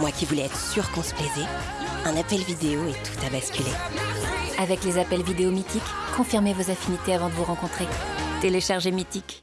Moi qui voulais être sûre qu'on se plaisait, un appel vidéo et tout a basculé. Avec les appels vidéo mythiques, confirmez vos affinités avant de vous rencontrer. Téléchargez Mythique.